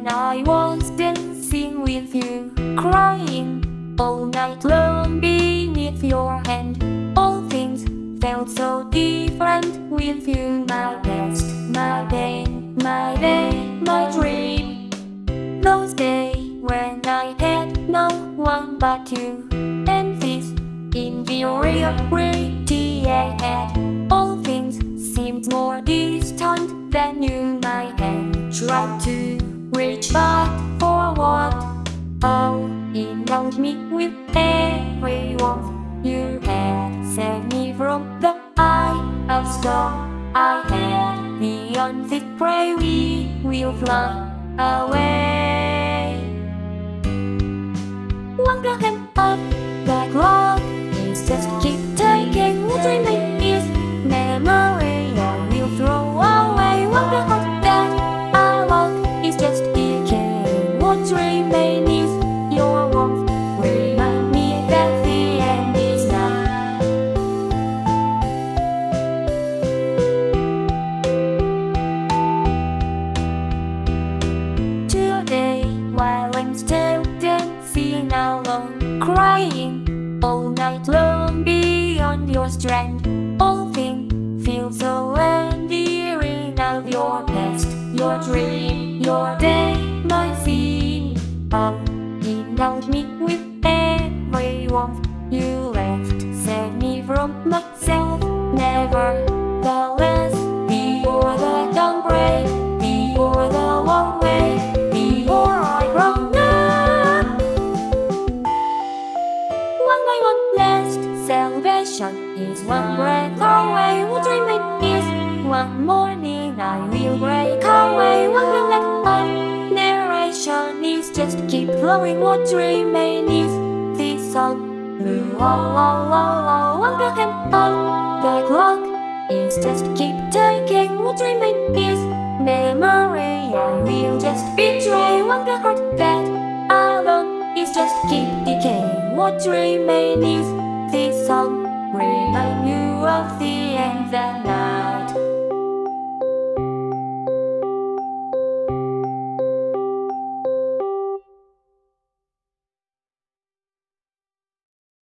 when I was dancing with you Crying all night long beneath your hand. All things felt so different with you. My best, my day, my day, my dream. Those days when I had no one but you. And this in the I had. All things seemed more distant than you My have tried to reach back. Oh, indulge me with every warmth you had. saved me from the eye of storm. I had beyond this prey we will fly away. Crying all night long beyond your strength, all things feel so endearing. Of your past, your dream, your day, my scene. Oh, indulge me. With every warmth you left, save me from myself, never By one last salvation is one breath away. What dreaming is one morning I will break away. One will let of narration is just keep flowing. What dreaming is this song? Oh, oh, oh, oh. One breath and on the clock is just keep taking. What dreaming is memory? I will just betray one heart that alone is just keep. What remains this song remind you of the end that